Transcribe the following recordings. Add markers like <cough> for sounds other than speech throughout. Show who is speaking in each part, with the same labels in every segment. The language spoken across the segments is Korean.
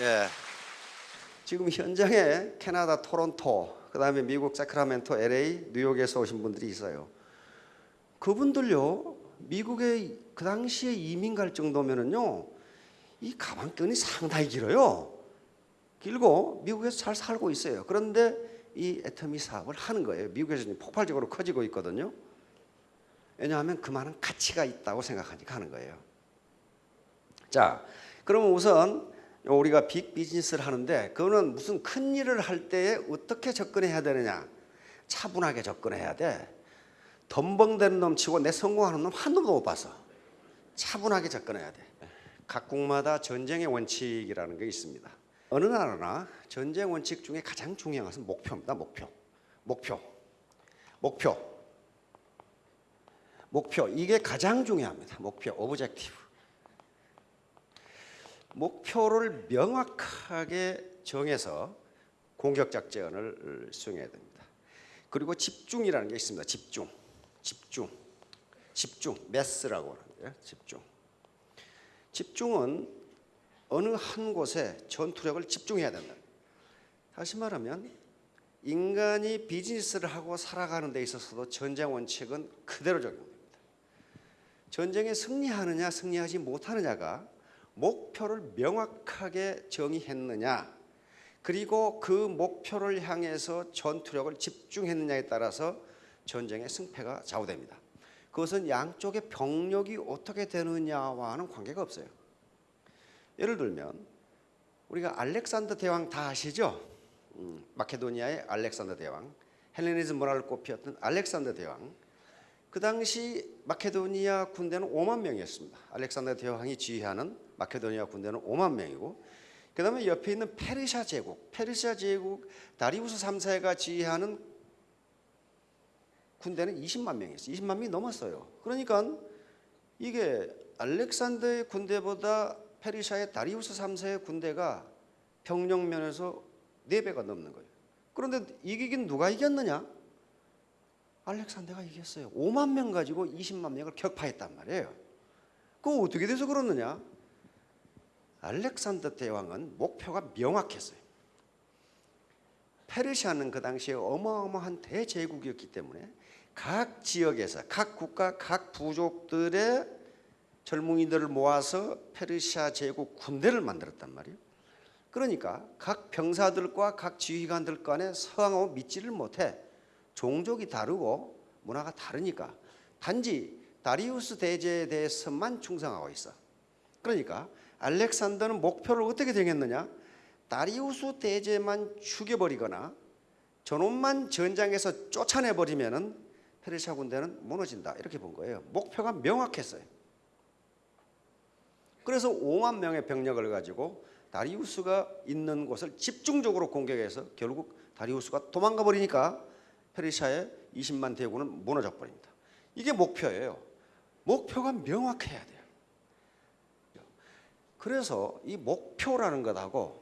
Speaker 1: 예. 지금 현장에 캐나다 토론토, 그 다음에 미국 사크라멘토, LA, 뉴욕에서 오신 분들이 있어요. 그분들요, 미국에 그 당시에 이민 갈 정도면은요, 이 가방끈이 상당히 길어요. 길고 미국에서 잘 살고 있어요. 그런데 이 애터미 사업을 하는 거예요. 미국에서 폭발적으로 커지고 있거든요. 왜냐하면 그만한 가치가 있다고 생각하니까 하는 거예요. 자, 그러면 우선 우리가 빅 비즈니스를 하는데 그거는 무슨 큰 일을 할 때에 어떻게 접근해야 되느냐? 차분하게 접근해야 돼. 덤벙대는 놈 치고 내 성공하는 놈 한 놈도 못 봤어. 차분하게 접근해야 돼. 각국마다 전쟁의 원칙이라는 게 있습니다. 어느 나라나 전쟁 원칙 중에 가장 중요한 것은 목표입니다. 목표. 목표. 목표. 목표. 이게 가장 중요합니다. 목표. objective. 목표를 명확하게 정해서 공격 작전을 수행해야 됩니다. 그리고 집중이라는 게 있습니다. 집중. 집중. 집중. mass라고 하는데요. 집중. 집중은 어느 한 곳에 전투력을 집중해야 된다. 다시 말하면 인간이 비즈니스를 하고 살아가는 데 있어서도 전쟁 원칙은 그대로 적용됩니다. 전쟁에 승리하느냐 승리하지 못하느냐가 목표를 명확하게 정의했느냐 그리고 그 목표를 향해서 전투력을 집중했느냐에 따라서 전쟁의 승패가 좌우됩니다. 그것은 양쪽의 병력이 어떻게 되느냐와는 관계가 없어요. 예를 들면 우리가 알렉산더 대왕 다 아시죠? 음, 마케도니아의 알렉산더 대왕, 헬레니즘 문화를 꽃피웠던 알렉산더 대왕. 그 당시 마케도니아 군대는 5만 명이었습니다. 알렉산더 대왕이 지휘하는 마케도니아 군대는 5만 명이고 그 다음에 옆에 있는 페르시아 제국, 페르시아 제국 다리우스 3세가 지휘하는 군대는 20만 명이었어요. 20만 명이 넘었어요. 그러니까 이게 알렉산더의 군대보다 페르시아의 다리우스 3세의 군대가 병력 면에서 4배가 넘는 거예요. 그런데 이기긴 누가 이겼느냐? 알렉산더가 이겼어요. 5만 명 가지고 20만 명을 격파했단 말이에요. 그거 어떻게 돼서 그러느냐? 알렉산더 대왕은 목표가 명확했어요. 페르시아는 그 당시에 어마어마한 대제국이었기 때문에 각 지역에서 각 국가 각 부족들의 젊은이들을 모아서 페르시아 제국 군대를 만들었단 말이에요. 그러니까 각 병사들과 각 지휘관들 간에 서양하고 믿지를 못해 종족이 다르고 문화가 다르니까 단지 다리우스 대제에 대해서만 충성하고 있어. 그러니까 알렉산더는 목표를 어떻게 정했느냐? 다리우스 대제만 죽여버리거나 저놈만 전장에서 쫓아내버리면은 페르시아 군대는 무너진다 이렇게 본 거예요. 목표가 명확했어요. 그래서 5만 명의 병력을 가지고 다리우스가 있는 곳을 집중적으로 공격해서 결국 다리우스가 도망가 버리니까 페르시아의 20만 대군은 무너져 버립니다. 이게 목표예요. 목표가 명확해야 돼요. 그래서 이 목표라는 것하고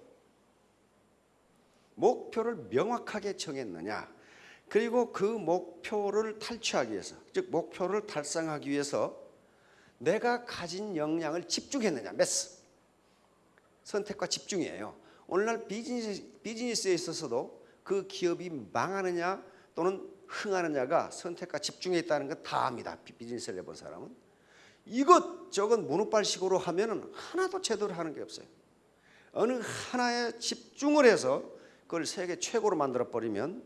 Speaker 1: 목표를 명확하게 정했느냐 그리고 그 목표를 탈취하기 위해서 즉 목표를 달성하기 위해서 내가 가진 역량을 집중했느냐 메스 선택과 집중이에요 오늘날 비즈니스, 비즈니스에 있어서도 그 기업이 망하느냐 또는 흥하느냐가 선택과 집중에 있다는 건 다 압니다 비즈니스를 해본 사람은 이것 저것 문우발식으로 하면 하나도 제대로 하는 게 없어요 어느 하나에 집중을 해서 그걸 세계 최고로 만들어 버리면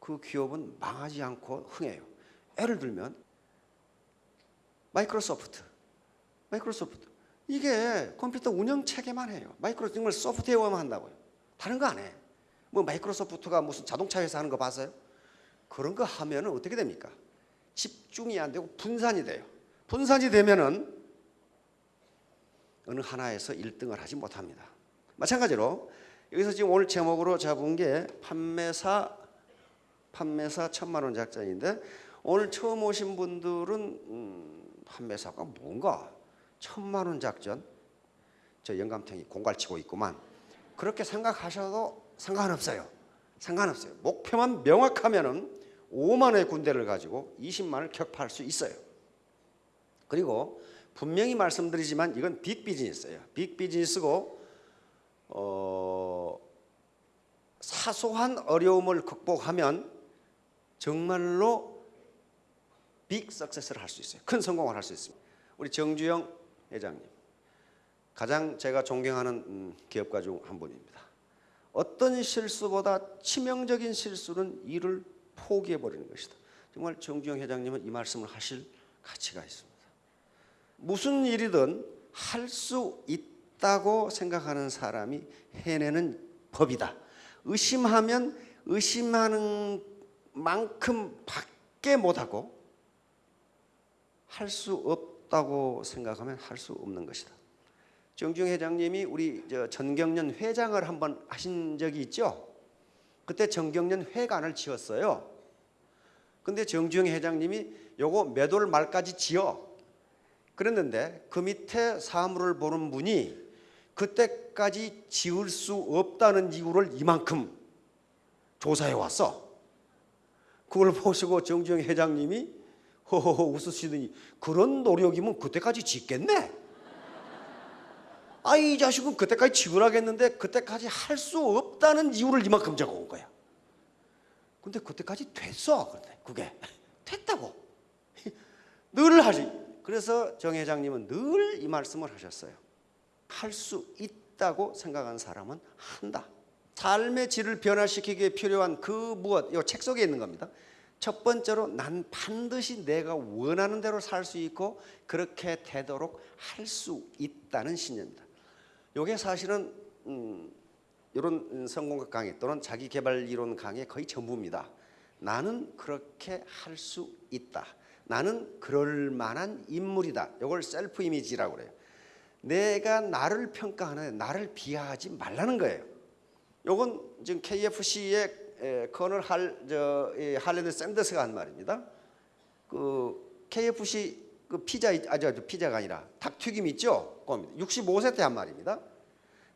Speaker 1: 그 기업은 망하지 않고 흥해요. 예를 들면 마이크로소프트, 마이크로소프트 이게 컴퓨터 운영 체계만 해요. 마이크로 정말 소프트웨어만 한다고요. 다른 거 안 해. 뭐 마이크로소프트가 무슨 자동차 회사 하는 거 봤어요? 그런 거 하면 은 어떻게 됩니까? 집중이 안 되고 분산이 돼요. 분산이 되면 은 어느 하나에서 1등을 하지 못합니다. 마찬가지로 여기서 지금 오늘 제목으로 잡은 게 판매사 판매사 천만 원 작전인데 오늘 처음 오신 분들은 음, 판매사가 뭔가 천만 원 작전 저 영감탱이 공갈치고 있구만 그렇게 생각하셔도 상관없어요 상관없어요 목표만 명확하면은 5만 원의 군대를 가지고 20만을 격파할 수 있어요 그리고 분명히 말씀드리지만 이건 빅 비즈니스예요 빅 비즈니스고 어, 사소한 어려움을 극복하면 정말로 빅 석세스를 할 수 있어요. 큰 성공을 할 수 있습니다. 우리 정주영 회장님 가장 제가 존경하는 음, 기업가 중 한 분입니다. 어떤 실수보다 치명적인 실수는 일을 포기해 버리는 것이다. 정말 정주영 회장님은 이 말씀을 하실 가치가 있습니다. 무슨 일이든 할 수 있다고 생각하는 사람이 해내는 법이다. 의심하면 의심하는 만큼 밖에 못하고 할 수 없다고 생각하면 할 수 없는 것이다. 정중 회장님이 우리 저 전경련 회장을 한번 하신 적이 있죠. 그때 전경련 회관을 지었어요. 근데 정주영 회장님이 요거 몇월 말까지 지어 그랬는데 그 밑에 사무를 보는 분이 그때까지 지을 수 없다는 이유를 이만큼 조사해 왔어. 그걸 보시고 정주영 회장님이 허허허 웃으시더니 그런 노력이면 그때까지 짓겠네. 아 이 자식은 그때까지 지으라겠는데 그때까지 할 수 없다는 이유를 이만큼 적어온 거야. 근데 그때까지 됐어. 근데 그게 <laughs> 됐다고. <laughs> 늘 하지. 그래서 정 회장님은 늘 이 말씀을 하셨어요. 할 수 있다고 생각하는 사람은 한다. 삶의 질을 변화시키기에 필요한 그 무엇, 이 책 속에 있는 겁니다. 첫 번째로 난 반드시 내가 원하는 대로 살 수 있고 그렇게 되도록 할 수 있다는 신념입니다. 이게 사실은 음, 이런 성공학 강의 또는 자기 개발 이론 강의 거의 전부입니다. 나는 그렇게 할 수 있다. 나는 그럴 만한 인물이다. 이걸 셀프 이미지라고 그래요. 내가 나를 평가하는데 나를 비하하지 말라는 거예요. 요건 지금 KFC의 Colonel 할 저 할랜드 샌더스가 한 말입니다. 그 KFC 그 피자 아저 피자가 아니라 닭튀김 있죠? 그겁니다. 65세 때 한 말입니다.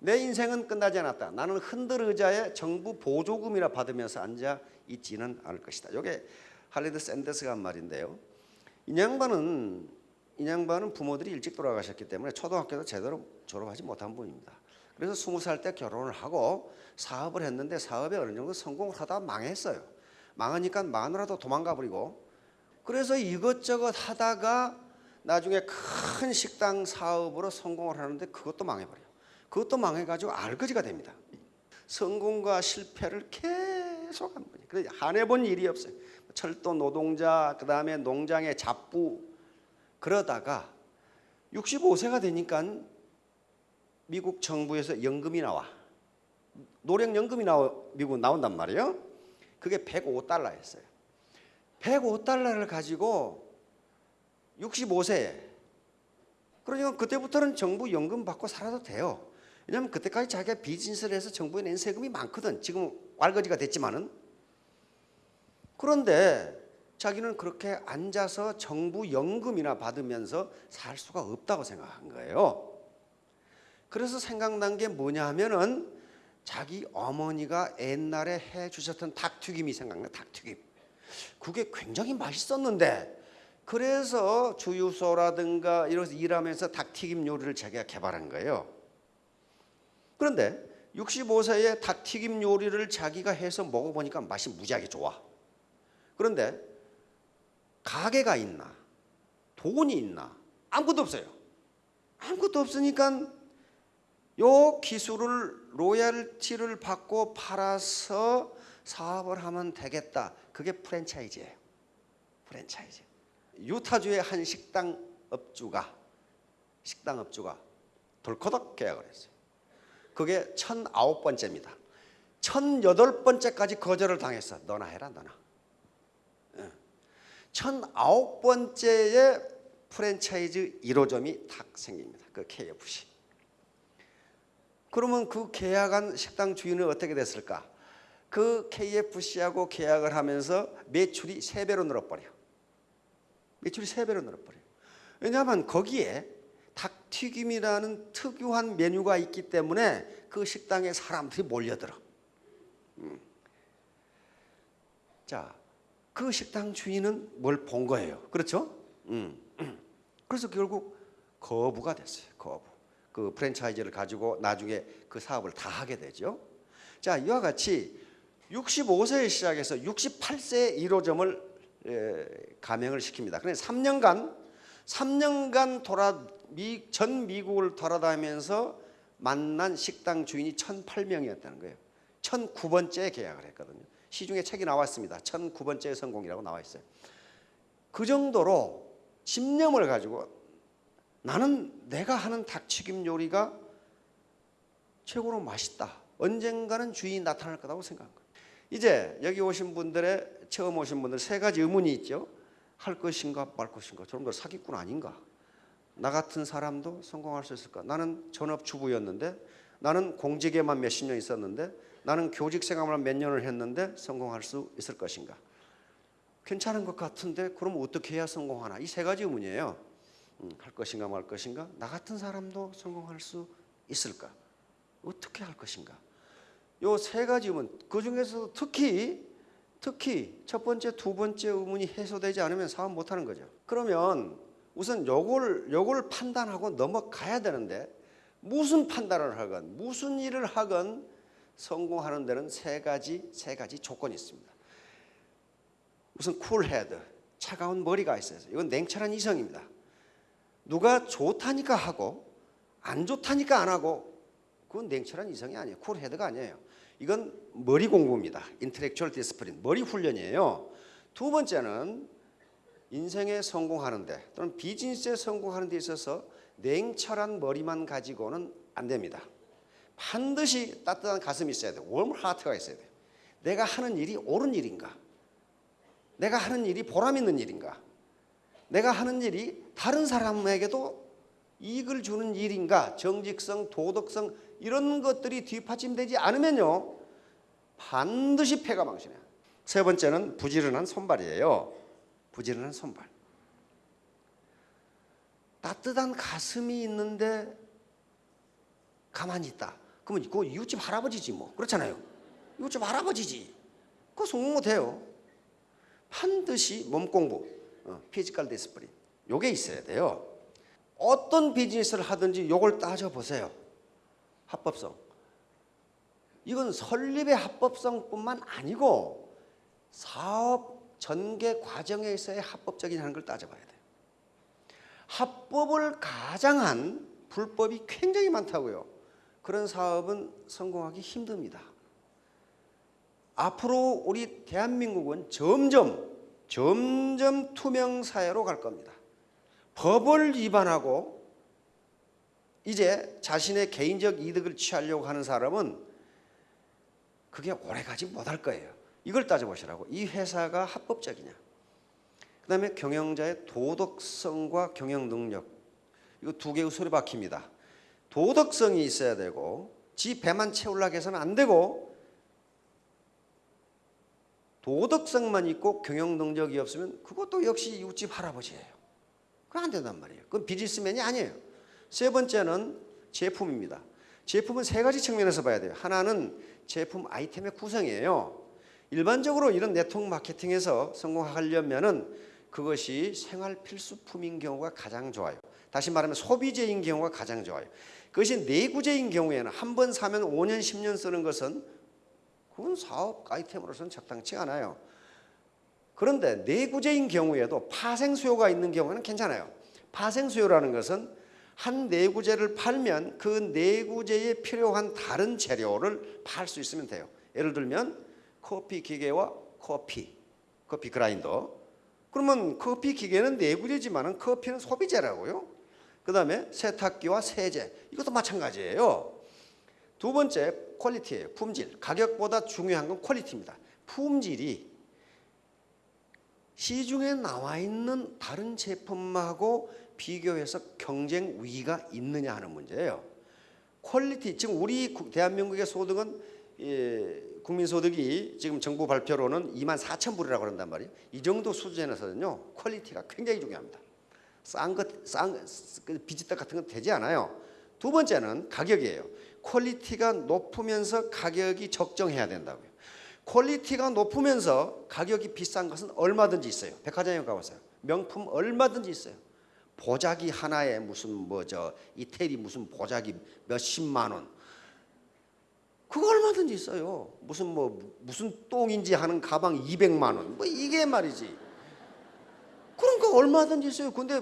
Speaker 1: 내 인생은 끝나지 않았다. 나는 흔들 의자에 정부 보조금이나 받으면서 앉아 있지는 않을 것이다. 이게 할랜드 샌더스가 한 말인데요. 이 양반은 이 양반은 부모들이 일찍 돌아가셨기 때문에 초등학교도 제대로 졸업하지 못한 분입니다. 그래서 스무 살때 결혼을 하고 사업을 했는데 사업에 어느 정도 성공을 하다 망했어요. 망하니까 마누라도 도망가 버리고 그래서 이것저것 하다가 나중에 큰 식당 사업으로 성공을 하는데 그것도 망해버려. 그것도 망해가지고 알거지가 됩니다. 성공과 실패를 계속 한 분이. 그래 안 해본 일이 없어요. 철도 노동자, 그 다음에 농장의 잡부 그러다가 65세가 되니까 미국 정부에서 연금이 나와. 노령연금이 나와 미국 나온단 말이에요. 그게 105달러였어요. 105달러를 가지고 65세에 그러니까 그때부터는 정부 연금 받고 살아도 돼요. 왜냐하면 그때까지 자기가 비즈니스를 해서 정부에 낸 세금이 많거든. 지금 왈거지가 됐지만은 그런데 자기는 그렇게 앉아서 정부 연금이나 받으면서 살 수가 없다고 생각한 거예요. 그래서 생각난 게 뭐냐 하면은 자기 어머니가 옛날에 해 주셨던 닭튀김이 생각나 닭튀김. 그게 굉장히 맛있었는데 그래서 주유소라든가 이런 일하면서 닭튀김 요리를 자기가 개발한 거예요. 그런데 65세에 닭튀김 요리를 자기가 해서 먹어보니까 맛이 무지하게 좋아. 그런데 가게가 있나? 돈이 있나? 아무것도 없어요. 아무것도 없으니까 요 기술을 로얄티를 받고 팔아서 사업을 하면 되겠다. 그게 프랜차이즈예요. 프랜차이즈. 유타주의 한 식당 업주가 식당 업주가 덜커덕 계약을 했어요. 그게 천아홉 번째입니다. 천여덟 번째까지 거절을 당했어. 너나 해라, 너나. 천아홉 번째에 프랜차이즈 1호점이 탁 생깁니다. 그 KFC. 그러면 그 계약한 식당 주인은 어떻게 됐을까? 그 KFC하고 계약을 하면서 매출이 세 배로 늘어버려. 매출이 세 배로 늘어버려. 왜냐하면 거기에 닭튀김이라는 특유한 메뉴가 있기 때문에 그 식당에 사람들이 몰려들어. 음. 자, 그 식당 주인은 뭘 본 거예요. 그렇죠? 음. 그래서 결국 거부가 됐어요. 거부. 그 프랜차이즈를 가지고 나중에 그 사업을 다 하게 되죠. 자, 이와 같이 65세에 시작해서 68세에 1호점을 에, 가맹을 시킵니다. 그래 3년간 3년간 돌아 미, 전 미국을 돌아다니면서 만난 식당 주인이 1,008명이었다는 거예요. 1,009번째 계약을 했거든요. 시중에 책이 나왔습니다. 1,009번째 성공이라고 나와 있어요. 그 정도로 집념을 가지고 나는 내가 하는 닭튀김 요리가 최고로 맛있다. 언젠가는 주인이 나타날 거라고 생각한 거예요. 이제 여기 오신 분들의 처음 오신 분들 세 가지 의문이 있죠. 할 것인가 말 것인가. 저놈들 사기꾼 아닌가? 나 같은 사람도 성공할 수 있을까? 나는 전업주부였는데 나는 공직에만 몇십 년 있었는데 나는 교직 생활만 몇 년을 했는데 성공할 수 있을 것인가? 괜찮은 것 같은데 그럼 어떻게 해야 성공하나? 이 세 가지 의문이에요. 음, 할 것인가 말 것인가? 나 같은 사람도 성공할 수 있을까? 어떻게 할 것인가? 요 세 가지 의문 그 중에서 특히 특히 첫 번째, 두 번째 의문이 해소되지 않으면 사업 못 하는 거죠. 그러면 우선 요걸 요걸 판단하고 넘어가야 되는데 무슨 판단을 하건 무슨 일을 하건 성공하는 데는 세 가지 세 가지 조건이 있습니다. 우선 cool head 차가운 머리가 있어요. 이건 냉철한 이성입니다. 누가 좋다니까 하고 안 좋다니까 안 하고 그건 냉철한 이성이 아니에요. cool head가 아니에요. 이건 머리 공부입니다. intellectual discipline 머리 훈련이에요. 두 번째는 인생에 성공하는데 또는 비즈니스에 성공하는 데 있어서 냉철한 머리만 가지고는 안 됩니다. 반드시 따뜻한 가슴이 있어야 돼요. warm heart가 있어야 돼요. 내가 하는 일이 옳은 일인가? 내가 하는 일이 보람 있는 일인가? 내가 하는 일이 다른 사람에게도 이익을 주는 일인가? 정직성, 도덕성 이런 것들이 뒷받침되지 않으면요. 반드시 패가 망신해요. 세 번째는 부지런한 손발이에요. 부지런한 손발. 따뜻한 가슴이 있는데 가만히 있다. 그러면 그거 이웃집 할아버지지 뭐. 그렇잖아요. 이웃집 할아버지지. 그거 성공 못해요. 반드시 몸 공부, 어, physical discipline. 요게 있어야 돼요. 어떤 비즈니스를 하든지 요걸 따져보세요. 합법성. 이건 설립의 합법성뿐만 아니고 사업 전개 과정에 있어의 합법적인 하는 걸 따져봐야 돼요. 합법을 가장한 불법이 굉장히 많다고요. 그런 사업은 성공하기 힘듭니다. 앞으로 우리 대한민국은 점점 점점 투명 사회로 갈 겁니다. 법을 위반하고 이제 자신의 개인적 이득을 취하려고 하는 사람은 그게 오래가지 못할 거예요. 이걸 따져보시라고. 이 회사가 합법적이냐. 그 다음에 경영자의 도덕성과 경영 능력. 이거 두 개의 소리 박힙니다. 도덕성이 있어야 되고 지 배만 채우려고 해서는 안 되고 도덕성만 있고 경영 능력이 없으면 그것도 역시 이웃집 할아버지예요. 그건 안 된단 말이에요. 그건 비즈니스맨이 아니에요. 세 번째는 제품입니다. 제품은 세 가지 측면에서 봐야 돼요. 하나는 제품 아이템의 구성이에요. 일반적으로 이런 네트워크 마케팅에서 성공하려면 은 그것이 생활 필수품인 경우가 가장 좋아요. 다시 말하면 소비재인 경우가 가장 좋아요. 그것이 내구재인 경우에는 한 번 사면 5년, 10년 쓰는 것은 그건 사업 아이템으로서는 적당치 않아요. 그런데 내구재인 경우에도 파생 수요가 있는 경우는 괜찮아요. 파생 수요라는 것은 한 내구재를 팔면 그 내구재에 필요한 다른 재료를 팔 수 있으면 돼요. 예를 들면 커피 기계와 커피, 커피 그라인더. 그러면 커피 기계는 내구재지만은 커피는 소비재라고요. 그 다음에 세탁기와 세제 이것도 마찬가지예요. 두 번째 quality예요. 품질. 가격보다 중요한 건 quality입니다. 품질이 시중에 나와 있는 다른 제품하고 비교해서 경쟁 우위가 있느냐 하는 문제예요. quality 지금 우리 구- 대한민국의 소득은 예, 국민소득이 지금 정부 발표로는 2만 4천 불이라고 그런단 말이에요. 이 정도 수준에서는요 quality가 굉장히 중요합니다. 싼 것싼 그 비지떡 같은 건 되지 않아요. 두 번째는 가격이에요. quality가 높으면서 가격이 적정해야 된다고요. quality가 높으면서 가격이 비싼 것은 얼마든지 있어요. 백화점에 가보세요. 명품 얼마든지 있어요. 보자기 하나에 무슨 뭐 저 이태리 무슨 보자기 몇십만 원 그거 얼마든지 있어요. 무슨 뭐 무슨 똥인지 하는 가방 200만 원. 뭐 이게 말이지. 그러니까 얼마든지 있어요. 근데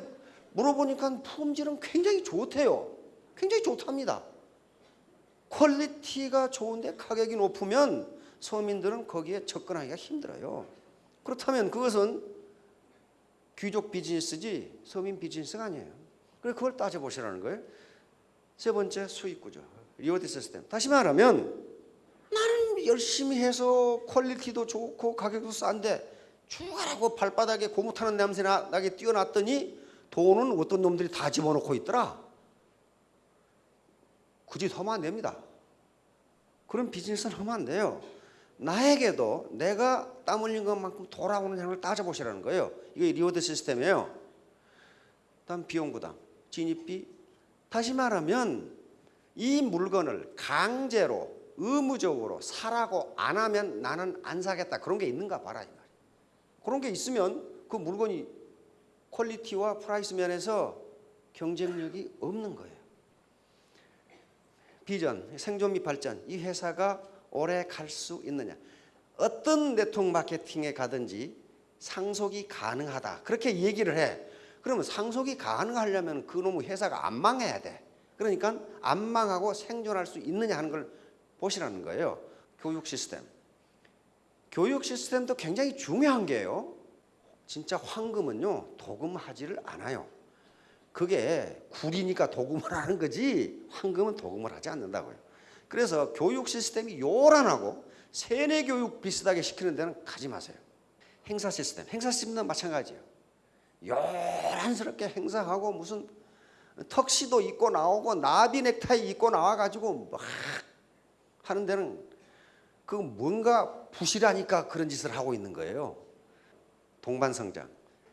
Speaker 1: 물어보니까 품질은 굉장히 좋대요. 굉장히 좋답니다. quality가 좋은데 가격이 높으면 서민들은 거기에 접근하기가 힘들어요. 그렇다면 그것은 귀족 비즈니스지 서민 비즈니스가 아니에요. 그래서 그걸 따져보시라는 거예요. 세 번째 수익 구조, reward system. 다시 말하면 나는 열심히 해서 quality도 좋고 가격도 싼데 죽어라고 발바닥에 고무 타는 냄새 나, 나게 뛰어놨더니 돈은 어떤 놈들이 다 집어넣고 있더라. 하면 안 됩니다. 그런 비즈니스는 하면 안 돼요. 나에게도 내가 땀 흘린 것만큼 돌아오는 양을 따져보시라는 거예요. 이게 reward system이에요. 다음 비용 부담, 진입비. 다시 말하면 이 물건을 강제로 의무적으로 사라고 안 하면 나는 안 사겠다. 그런 게 있는가 봐라 이 말이에요. 그런 게 있으면 그 물건이 quality와 price 면에서 경쟁력이 없는 거예요. 비전, 생존 및 발전. 이 회사가 오래 갈 수 있느냐. 어떤 네트워크 마케팅에 가든지 상속이 가능하다. 그렇게 얘기를 해. 그러면 상속이 가능하려면 그놈의 회사가 안 망해야 돼. 그러니까 안 망하고 생존할 수 있느냐 하는 걸 보시라는 거예요. 교육 시스템. 교육 시스템도 굉장히 중요한 게요. 진짜 황금은요, 도금하지를 않아요. 그게 굴이니까 도금을 하는 거지, 황금은 도금을 하지 않는다고요. 그래서 교육 시스템이 요란하고 세뇌 교육 비슷하게 시키는 데는 가지 마세요. 행사 시스템, 행사 시스템도 마찬가지예요. 요란스럽게 행사하고 무슨 턱시도 입고 나오고 나비 넥타이 입고 나와가지고 막 하는 데는 그 뭔가 부실하니까 그런 짓을 하고 있는 거예요. 동반성장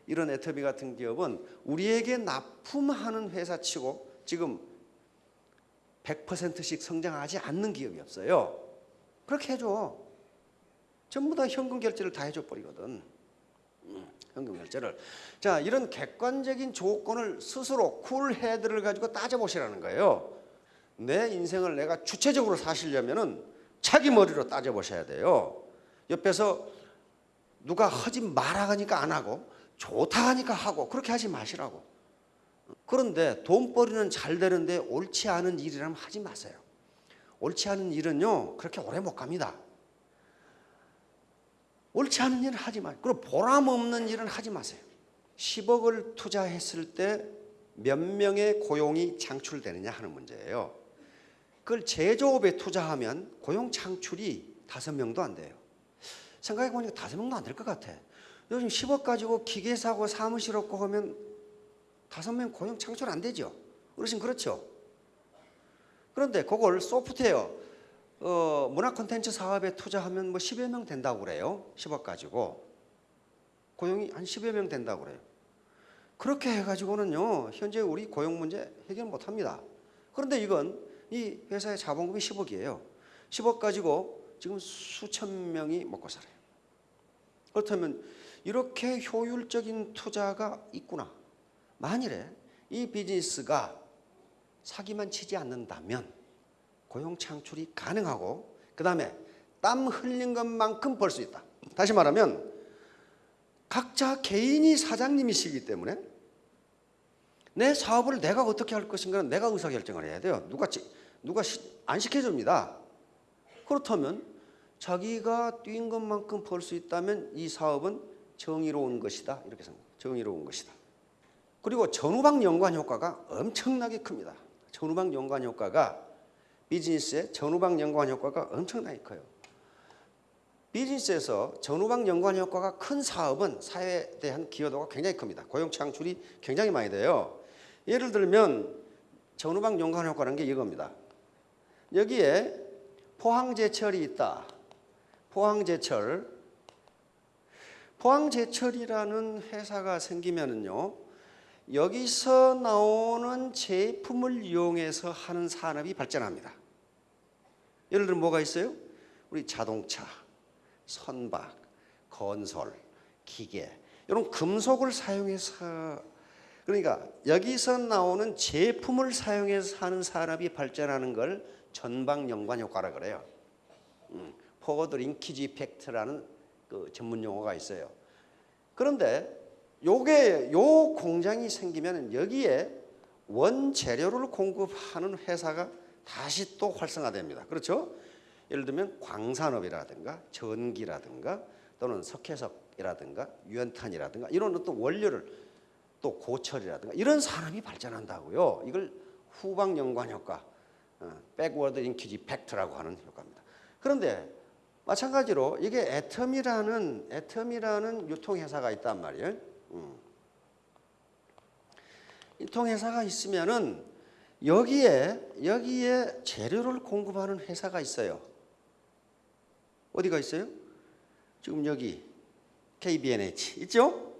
Speaker 1: 이런 애터비 같은 기업은 우리에게 납품하는 회사치고 지금 100%씩 성장하지 않는 기업이 없어요. 그렇게 해줘. 전부 다 현금 결제를 다 해줘 버리거든. 음, 현금 결제를. 자, 이런 객관적인 조건을 스스로 쿨헤드를 가지고 따져보시라는 거예요. 내 인생을 내가 주체적으로 사시려면은 자기 머리로 따져보셔야 돼요. 옆에서 누가 하지 마라 하니까 안 하고 좋다 하니까 하고 그렇게 하지 마시라고. 그런데 돈벌이는 잘 되는데 옳지 않은 일이라면 하지 마세요. 옳지 않은 일은요 그렇게 오래 못 갑니다. 옳지 않은 일은 하지 마요. 그리고 보람 없는 일은 하지 마세요. 10억을 투자했을 때 몇 명의 고용이 창출되느냐 하는 문제예요. 그걸 제조업에 투자하면 고용 창출이 다섯 명도 안 돼요. 생각해 보니까 다섯 명도 안 될 것 같아. 요즘 10억 가지고 기계 사고 사무실 없고 하면 다섯 명 고용 창출 안 되죠. 어르신 그렇죠. 그런데 그걸 소프트웨어 어, 문화 콘텐츠 사업에 투자하면 뭐 10여 명 된다고 그래요. 10억 가지고 고용이 한 10여 명 된다고 그래요. 그렇게 해가지고는요 현재 우리 고용 문제 해결 못합니다. 그런데 이건 이 회사의 자본금이 10억이에요. 10억 가지고 지금 수천 명이 먹고 살아요. 그렇다면 이렇게 효율적인 투자가 있구나. 만일에 이 비즈니스가 사기만 치지 않는다면 고용 창출이 가능하고 그 다음에 땀 흘린 것만큼 벌 수 있다. 다시 말하면 각자 개인이 사장님이시기 때문에 내 사업을 내가 어떻게 할 것인가는 내가 의사결정을 해야 돼요. 누가 지- 누가 시- 안 시켜줍니다. 그렇다면 자기가 뛴 것만큼 벌 수 있다면 이 사업은 정의로운 것이다. 이렇게 생각. 정의로운 것이다. 그리고 전후방 연관 효과가 엄청나게 큽니다. 전후방 연관 효과가 비즈니스의 전후방 연관 효과가 엄청나게 커요. 비즈니스에서 전후방 연관 효과가 큰 사업은 사회에 대한 기여도가 굉장히 큽니다. 고용 창출이 굉장히 많이 돼요. 예를 들면 전후방 연관 효과라는 게 이겁니다. 여기에 포항제철이 있다. 포항제철. 포항제철이라는 회사가 생기면은요. 여기서 나오는 제품을 이용해서 하는 산업이 발전합니다. 예를 들면 뭐가 있어요? 우리 자동차, 선박, 건설, 기계 이런 금속을 사용해서 그러니까 여기서 나오는 제품을 사용해서 사는 산업이 발전하는 걸 전방 연관 효과라 그래요. 포워드 링키지 이펙트라는 그 전문 용어가 있어요. 그런데 요게 요 공장이 생기면 여기에 원재료를 공급하는 회사가 다시 또 활성화됩니다. 그렇죠? 예를 들면 광산업이라든가 전기라든가 또는 석회석이라든가 유연탄이라든가 이런 어떤 원료를 또 고철이라든가 이런 산업이 발전한다고요. 이걸 후방 연관 효과, backward linkage effect라고 하는 효과입니다. 그런데 마찬가지로 이게 애터미라는 애터미라는 유통회사가 있단 말이에요. 음. 유통회사가 있으면은 여기에 여기에 재료를 공급하는 회사가 있어요. 어디가 있어요? 지금 여기 KBNH 있죠?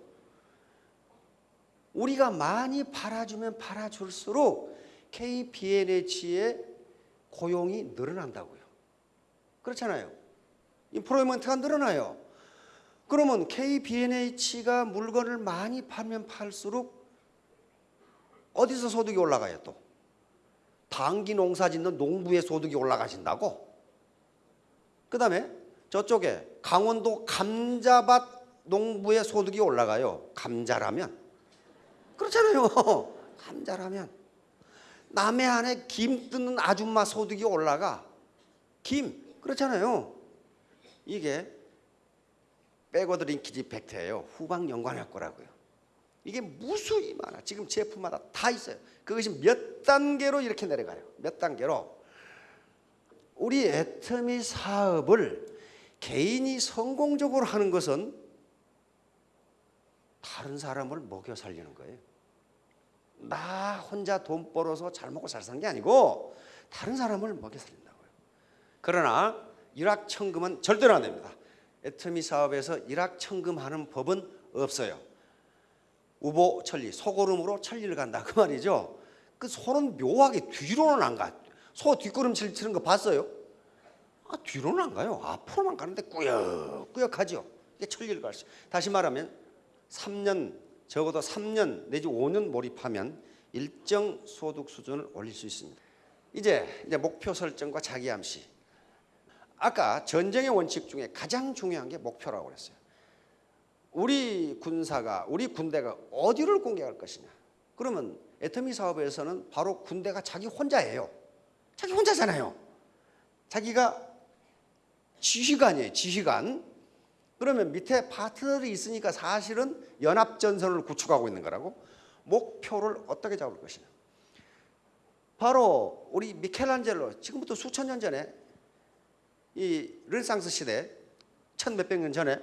Speaker 1: 우리가 많이 팔아주면 팔아줄수록 KBNH의 고용이 늘어난다고요. 그렇잖아요. 인프로이먼트가 늘어나요. 그러면 KBNH가 물건을 많이 팔면 팔수록 어디서 소득이 올라가요 또? 당기 농사 짓는 농부의 소득이 올라가신다고? 그 다음에 저쪽에 강원도 감자밭 농부의 소득이 올라가요. 감자라면. 그렇잖아요. <laughs> 감자라면. 남해안에 김 뜨는 아줌마 소득이 올라가. 김. 그렇잖아요. 이게 백워드 링키지 팩트예요. 후방 연관할 거라고요. 이게 무수히 많아. 지금 제품마다 다 있어요. 그것이 몇 단계로 이렇게 내려가요. 몇 단계로. 우리 애터미 사업을 개인이 성공적으로 하는 것은 다른 사람을 먹여 살리는 거예요. 나 혼자 돈 벌어서 잘 먹고 잘 사는 게 아니고 다른 사람을 먹여 살린다고요. 그러나 일확천금은 절대로 안 됩니다. 애터미 사업에서 일확천금하는 법은 없어요. 우보 천리, 소고름으로 천리를 간다 그 말이죠. 그 소는 묘하게 뒤로는 안 가. 소 뒷걸음질 치는 거 봤어요? 아, 뒤로는 안 가요. 앞으로만 가는데 꾸역꾸역하죠. 이게 천리를 갈 수. 다시 말하면 3년 적어도 3년 내지 5년 몰입하면 일정 소득 수준을 올릴 수 있습니다. 이제 이제 목표 설정과 자기 암시. 아까 전쟁의 원칙 중에 가장 중요한 게 목표라고 그랬어요. 우리 군사가 우리 군대가 어디를 공격할 것이냐. 그러면 애터미 사업에서는 바로 군대가 자기 혼자예요. 자기 혼자잖아요. 자기가 지휘관이에요. 지휘관. 그러면 밑에 파트너들이 있으니까 사실은 연합 전선을 구축하고 있는 거라고. 목표를 어떻게 잡을 것이냐. 바로 우리 미켈란젤로 지금부터 수천 년 전에 이 르네상스 시대 천 몇백 년 전에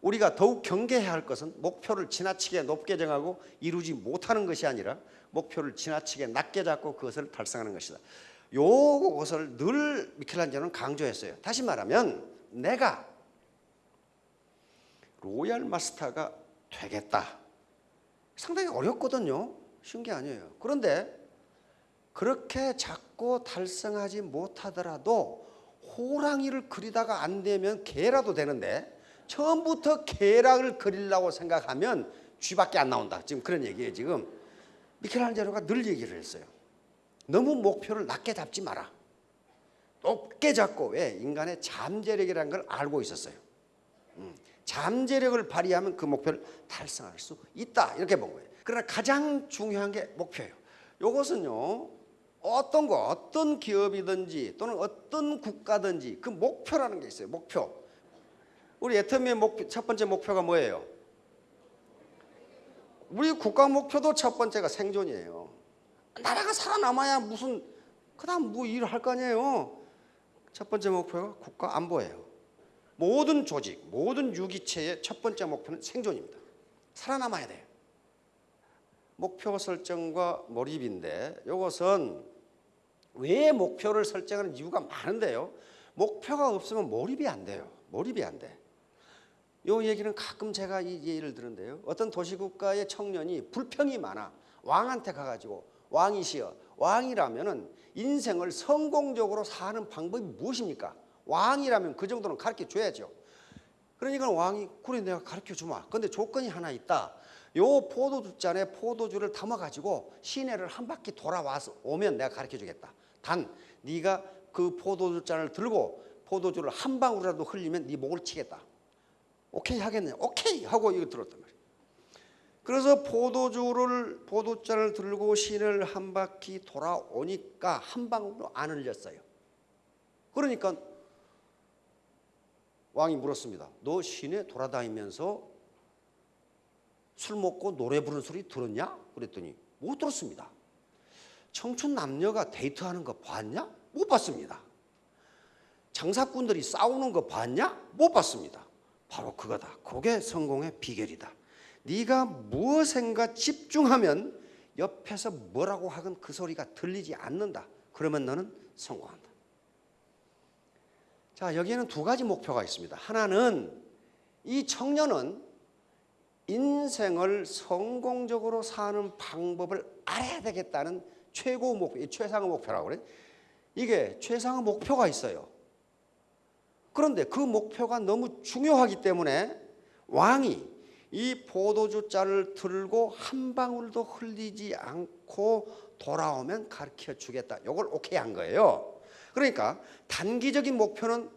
Speaker 1: 우리가 더욱 경계해야 할 것은 목표를 지나치게 높게 정하고 이루지 못하는 것이 아니라 목표를 지나치게 낮게 잡고 그것을 달성하는 것이다. 요것을 늘 미켈란젤로는 강조했어요. 다시 말하면 내가 Royal Master가 되겠다. 상당히 어렵거든요. 쉬운 게 아니에요. 그런데 그렇게 자꾸 달성하지 못하더라도 호랑이를 그리다가 안 되면 개라도 되는데 처음부터 개락을 그리려고 생각하면 쥐밖에 안 나온다. 지금 그런 얘기예요. 지금 미켈란젤로가 늘 얘기를 했어요. 너무 목표를 낮게 잡지 마라. 높게 잡고 왜 인간의 잠재력이라는 걸 알고 있었어요. 음, 잠재력을 발휘하면 그 목표를 달성할 수 있다 이렇게 본 거예요. 그러나 가장 중요한 게 목표예요. 이것은요 어떤 거 어떤 기업이든지 또는 어떤 국가든지 그 목표라는 게 있어요. 목표. 우리 애터미의 목표, 첫 번째 목표가 뭐예요? 우리 국가 목표도 첫 번째가 생존이에요. 나라가 살아남아야 무슨 그 다음 뭐 일을 할 거 아니에요. 첫 번째 목표가 국가 안보예요. 모든 조직, 모든 유기체의 첫 번째 목표는 생존입니다. 살아남아야 돼요. 목표 설정과 몰입인데 이것은 왜 목표를 설정하는 이유가 많은데요. 목표가 없으면 몰입이 안 돼요. 몰입이 안 돼. 요 얘기는 가끔 제가 이 예를 들은데요. 어떤 도시국가의 청년이 불평이 많아. 왕한테 가가지고 왕이시여. 왕이라면은 인생을 성공적으로 사는 방법이 무엇입니까? 왕이라면 그 정도는 가르쳐 줘야죠. 그러니까 왕이 그래 내가 가르쳐 주마. 근데 조건이 하나 있다. 요 포도주 잔에 포도주를 담아 가지고 시내를 한 바퀴 돌아와서 오면 내가 가르쳐 주겠다. 단 네가 그 포도주 잔을 들고 포도주를 한 방울이라도 흘리면 네 목을 치겠다. 오케이 하겠네. 오케이 하고 이거 들었단 말이에요. 그래서 포도주를 포도잔을 들고 시내를 한 바퀴 돌아오니까 한 방울도 안 흘렸어요. 그러니까 왕이 물었습니다. 너 시내 돌아다니면서 술 먹고 노래 부르는 소리 들었냐? 그랬더니 못 들었습니다. 청춘 남녀가 데이트하는 거 봤냐? 못 봤습니다. 장사꾼들이 싸우는 거 봤냐? 못 봤습니다. 바로 그거다. 그게 성공의 비결이다. 네가 무엇인가 집중하면 옆에서 뭐라고 하건 그 소리가 들리지 않는다. 그러면 너는 성공한다. 자, 여기에는 두 가지 목표가 있습니다. 하나는 이 청년은 인생을 성공적으로 사는 방법을 알아야 되겠다는 최고 목표, 이 최상의 목표라고 그래. 이게 최상의 목표가 있어요. 그런데 그 목표가 너무 중요하기 때문에 왕이 이 포도주 잔을 들고 한 방울도 흘리지 않고 돌아오면 가르쳐 주겠다. 이걸 오케이 한 거예요. 그러니까 단기적인 목표는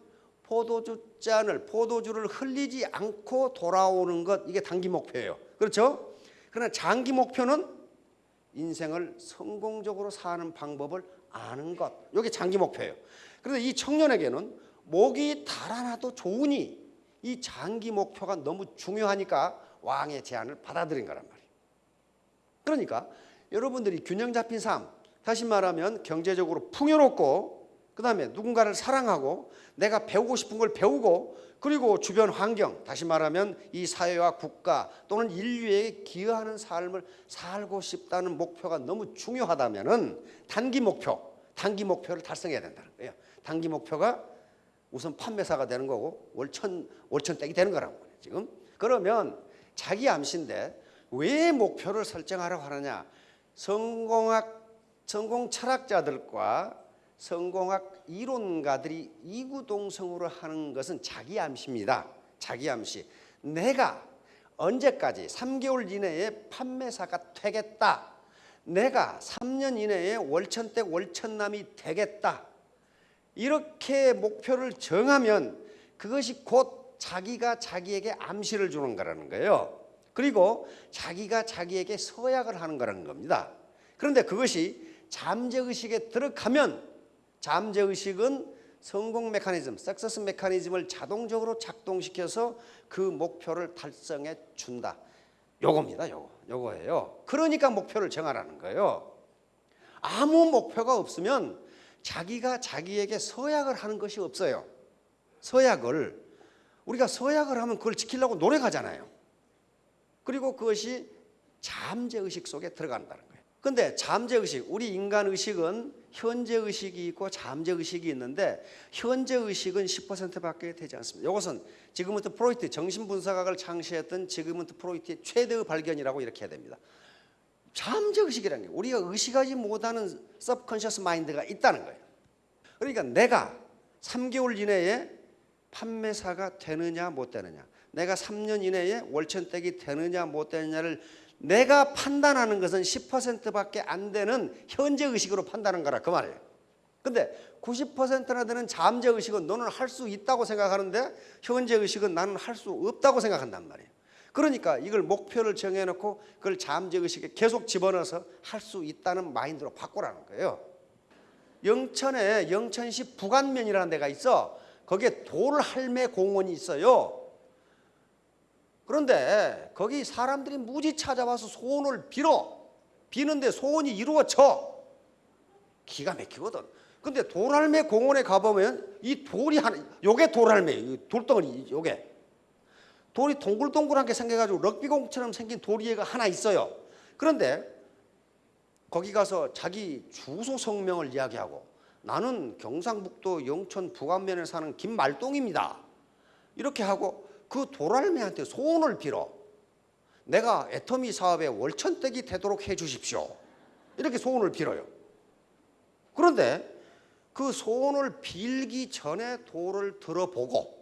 Speaker 1: 포도주 잔을 포도주를 흘리지 않고 돌아오는 것 이게 단기 목표예요. 그렇죠? 그러나 장기 목표는 인생을 성공적으로 사는 방법을 아는 것. 이게 장기 목표예요. 그런데 이 청년에게는 목이 달아나도 좋으니 이 장기 목표가 너무 중요하니까 왕의 제안을 받아들인 거란 말이에요. 그러니까 여러분들이 균형 잡힌 삶, 다시 말하면 경제적으로 풍요롭고 그 다음에 누군가를 사랑하고 내가 배우고 싶은 걸 배우고 그리고 주변 환경, 다시 말하면 이 사회와 국가 또는 인류에 기여하는 삶을 살고 싶다는 목표가 너무 중요하다면 은 단기 목표, 단기 목표를 달성해야 된다는 거예요. 단기 목표가 우선 판매사가 되는 거고 월천 월천댁이 되는 거라고 그래요, 지금. 그러면 자기 암시인데 왜 목표를 설정하라고 하느냐? 성공학 성공 철학자들과 성공학 이론가들이 이구동성으로 하는 것은 자기 암시입니다. 자기 암시. 내가 언제까지 3개월 이내에 판매사가 되겠다. 내가 3년 이내에 월천댁 월천남이 되겠다. 이렇게 목표를 정하면 그것이 곧 자기가 자기에게 암시를 주는 거라는 거예요. 그리고 자기가 자기에게 서약을 하는 거라는 겁니다. 그런데 그것이 잠재의식에 들어가면 잠재의식은 성공 메커니즘, 석세스 메커니즘을 자동적으로 작동시켜서 그 목표를 달성해 준다. 요겁니다. 요거. 요거예요. 그러니까 목표를 정하라는 거예요. 아무 목표가 없으면 자기가 자기에게 서약을 하는 것이 없어요. 서약을 우리가 서약을 하면 그걸 지키려고 노력하잖아요. 그리고 그것이 잠재 의식 속에 들어간다는 거예요. 근데 잠재 의식, 우리 인간 의식은 현재 의식이 있고 잠재 의식이 있는데 현재 의식은 10%밖에 되지 않습니다. 이것은 지금부터 프로이트 정신 분석학을 창시했던 지금부터 프로이트의 최대의 발견이라고 이렇게 해야 됩니다. 잠재 의식이라는 게 우리가 의식하지 못하는 subconscious mind가 있다는 거예요. 그러니까 내가 3개월 이내에 판매사가 되느냐 못 되느냐 내가 3년 이내에 월천댁이 되느냐 못 되느냐를 내가 판단하는 것은 10%밖에 안 되는 현재 의식으로 판단하는 거라 그 말이에요. 근데 90%나 되는 잠재 의식은 너는 할 수 있다고 생각하는데 현재 의식은 나는 할 수 없다고 생각한단 말이에요. 그러니까 이걸 목표를 정해놓고 그걸 잠재 의식에 계속 집어넣어서 할 수 있다는 마인드로 바꾸라는 거예요. 영천에 영천시 부간면이라는 데가 있어. 거기에 돌할매 공원이 있어요. 그런데 거기 사람들이 무지 찾아와서 소원을 빌어. 비는데 소원이 이루어져. 기가 막히거든. 근데 돌할매 공원에 가보면 이 돌이 하나, 요게 돌할매, 돌덩어리, 요게. 돌이 동글동글한 게 생겨가지고 럭비공처럼 생긴 돌이가 하나 있어요. 그런데 거기 가서 자기 주소 성명을 이야기하고 나는 경상북도 영천 부안면에 사는 김말동입니다. 이렇게 하고 그 도랄매한테 소원을 빌어. 내가 애터미 사업에 월천댁이 되도록 해 주십시오. 이렇게 소원을 빌어요. 그런데 그 소원을 빌기 전에 돌을 들어보고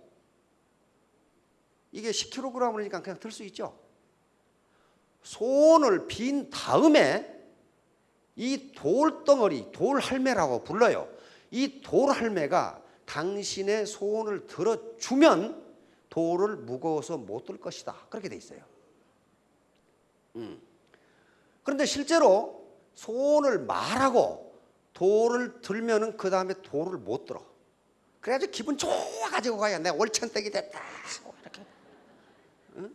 Speaker 1: 이게 10kg이니까 그냥 들 수 있죠. 소원을 빈 다음에 이 돌덩어리, 돌할매라고 불러요. 이 돌할매가 당신의 소원을 들어주면 돌을 무거워서 못 들 것이다. 그렇게 돼 있어요. 음. 그런데 실제로 소원을 말하고 돌을 들면은 그 다음에 돌을 못 들어. 그래가지고 기분 좋아가지고 가야 내가 월천댁이 됐다. 이렇게. 응?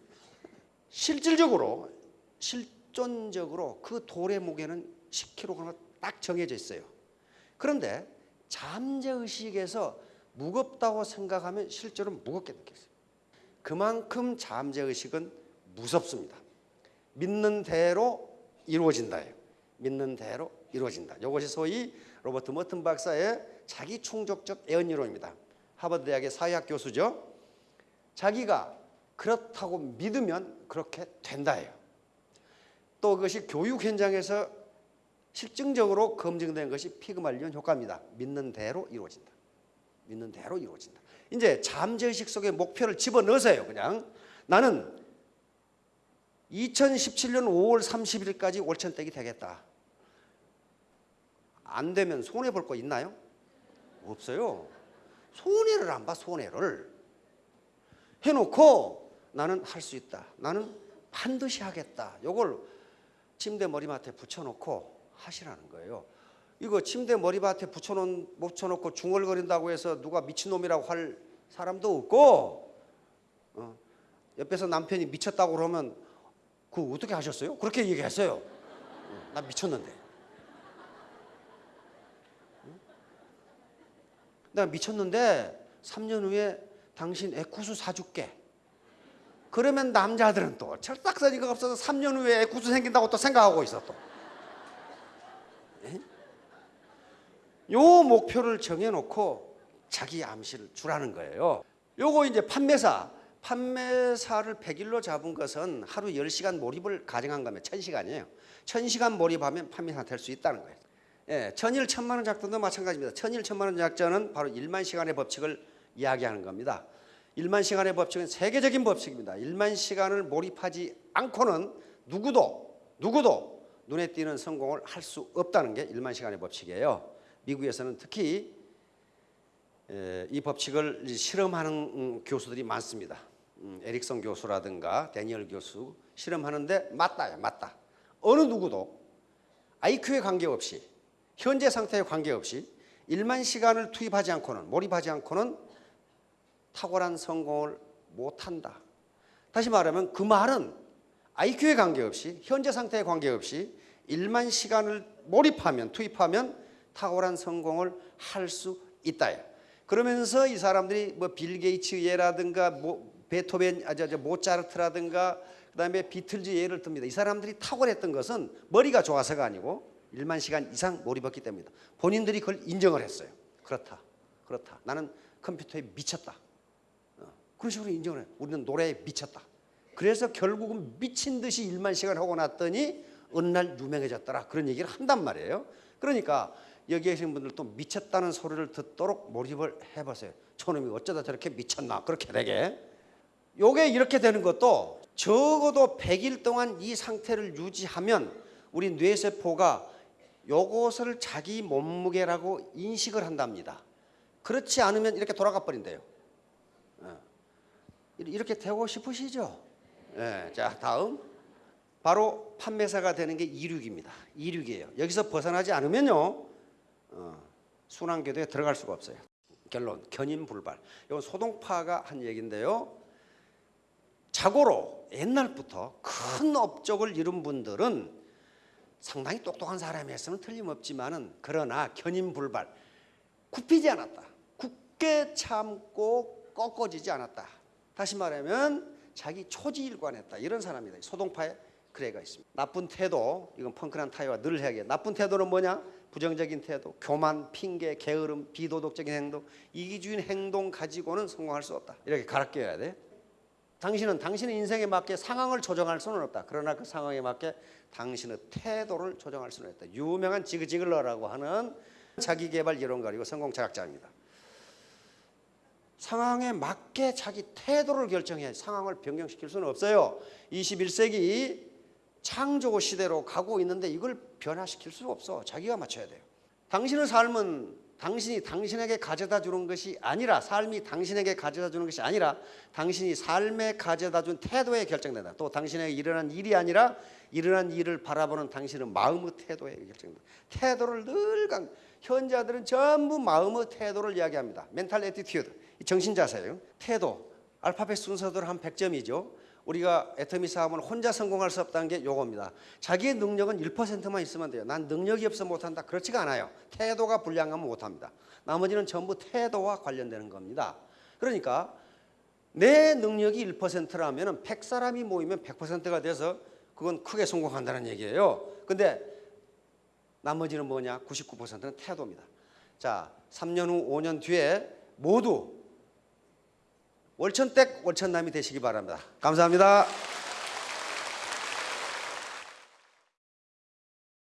Speaker 1: 실질적으로 실존적으로 그 돌의 무게는 10kg가 딱 정해져 있어요. 그런데 잠재의식에서 무겁다고 생각하면 실제로 무겁게 느꼈어요. 그만큼 잠재의식은 무섭습니다. 믿는 대로 이루어진다예요. 믿는 대로 이루어진다. 이것이 소위 로버트 머튼 박사의 자기 충족적 애언 이론입니다. 하버드 대학의 사회학 교수죠. 자기가 그렇다고 믿으면 그렇게 된다예요. 또 그것이 교육 현장에서 실증적으로 검증된 것이 피그말리온 효과입니다. 믿는 대로 이루어진다. 믿는 대로 이루어진다. 이제 잠재의식 속에 목표를 집어넣으세요. 그냥 나는 2017년 5월 30일까지 월천댁이 되겠다. 안 되면 손해 볼 거 있나요? 없어요. 손해를 안 봐, 손해를. 해놓고 나는 할 수 있다. 나는 반드시 하겠다. 요걸 침대 머리맡에 붙여놓고 하시라는 거예요. 이거 침대 머리맡에 붙여놓은, 붙여놓고 중얼거린다고 해서 누가 미친놈이라고 할 사람도 없고, 어, 옆에서 남편이 미쳤다고 그러면 그 어떻게 하셨어요? 그렇게 얘기했어요. 어, 나 미쳤는데. 응? 내가 미쳤는데 3년 후에 당신 에쿠스 사줄게. 그러면 남자들은 또 철딱서니가 없어서 3년 후에 에쿠스 생긴다고 또 생각하고 있어 또. 예? 요 목표를 정해놓고 자기 암시를 주라는 거예요. 요거 이제 판매사, 판매사를 100일로 잡은 것은 하루 10시간 몰입을 가정한 거면 1000시간이에요. 1000시간 몰입하면 판매사 될 수 있다는 거예요. 예, 천일 천만 원 작전도 마찬가지입니다. 천일 천만 원 작전은 바로 1만 시간의 법칙을 이야기하는 겁니다. 1만 시간의 법칙은 세계적인 법칙입니다. 1만 시간을 몰입하지 않고는 누구도 누구도 눈에 띄는 성공을 할 수 없다는 게 1만 시간의 법칙이에요. 미국에서는 특히 에, 이 법칙을 실험하는 음, 교수들이 많습니다. 음, 에릭son 교수라든가 데니얼 교수 실험하는데 맞다야 맞다. 어느 누구도 IQ에 관계없이 현재 상태에 관계없이 1만 시간을 투입하지 않고는 몰입하지 않고는 탁월한 성공을 못한다. 다시 말하면 그 말은 IQ에 관계없이 현재 상태에 관계없이 1만 시간을 몰입하면 투입하면 탁월한 성공을 할 수 있다. 그러면서 이 사람들이 뭐 빌 게이츠 예라든가 뭐 베토벤 아저 저 모차르트라든가 그다음에 비틀즈 예를 듭니다. 이 사람들이 탁월했던 것은 머리가 좋아서가 아니고 1만 시간 이상 몰입했기 때문이다. 본인들이 그걸 인정을 했어요. 그렇다. 그렇다. 나는 컴퓨터에 미쳤다. 어, 그런 식으로 인정을 해요. 우리는 노래에 미쳤다. 그래서 결국은 미친 듯이 1만 시간 하고 났더니 어느 날 유명해졌더라. 그런 얘기를 한단 말이에요. 그러니까 여기 계신 분들도 미쳤다는 소리를 듣도록 몰입을 해보세요. 저놈이 어쩌다 저렇게 미쳤나 그렇게 되게. 요게 이렇게 되는 것도 적어도 100일 동안 이 상태를 유지하면 우리 뇌세포가 요것을 자기 몸무게라고 인식을 한답니다. 그렇지 않으면 이렇게 돌아가 버린대요. 어. 이렇게 되고 싶으시죠? 네, 자 다음 바로 판매사가 되는 게 이륙입니다. 이륙이에요. 여기서 벗어나지 않으면요 어, 순환궤도에 들어갈 수가 없어요. 결론 견인불발. 이건 소동파가 한 얘기인데요. 자고로 옛날부터 큰 업적을 이룬 분들은 상당히 똑똑한 사람이었으면 틀림없지만 은 그러나 견인불발 굽히지 않았다. 굳게 참고 꺾어지지 않았다. 다시 말하면 자기 초지일관했다. 이런 사람이다. 소동파의 그래가 있습니다. 나쁜 태도, 이건 펑크난 타이와 늘 해야겠. 나쁜 태도는 뭐냐? 부정적인 태도, 교만, 핑계, 게으름, 비도덕적인 행동, 이기주의인 행동 가지고는 성공할 수 없다. 이렇게 갈아껴야 돼. 당신은 당신의 인생에 맞게 상황을 조정할 수는 없다. 그러나 그 상황에 맞게 당신의 태도를 조정할 수는 있다. 유명한 지그지글러라고 하는 자기개발 이론가 그리고 성공 철학자입니다. 상황에 맞게 자기 태도를 결정해 상황을 변경시킬 수는 없어요. 21세기 창조 시대로 가고 있는데 이걸 변화시킬 수가 없어. 자기가 맞춰야 돼요. 당신의 삶은 당신이 당신에게 가져다 주는 것이 아니라 삶이 당신에게 가져다 주는 것이 아니라 당신이 삶에 가져다 준 태도에 결정된다. 또 당신에게 일어난 일이 아니라 일어난 일을 바라보는 당신의 마음의 태도에 결정된다. 태도를 늘 강, 현자들은 전부 마음의 태도를 이야기합니다. mental attitude, 정신 자세예요. 태도, 알파벳 순서대로 한 100점이죠. 우리가 애터미 사업은 혼자 성공할 수 없다는 게 요겁니다. 자기의 능력은 1%만 있으면 돼요. 난 능력이 없어 못한다. 그렇지가 않아요. 태도가 불량하면 못합니다. 나머지는 전부 태도와 관련되는 겁니다. 그러니까 내 능력이 1%라면 100사람이 모이면 100%가 돼서 그건 크게 성공한다는 얘기예요. 근데 나머지는 뭐냐? 99%는 태도입니다. 자, 3년 후, 5년 뒤에 모두 월천댁 월천남이 되시기 바랍니다. 감사합니다.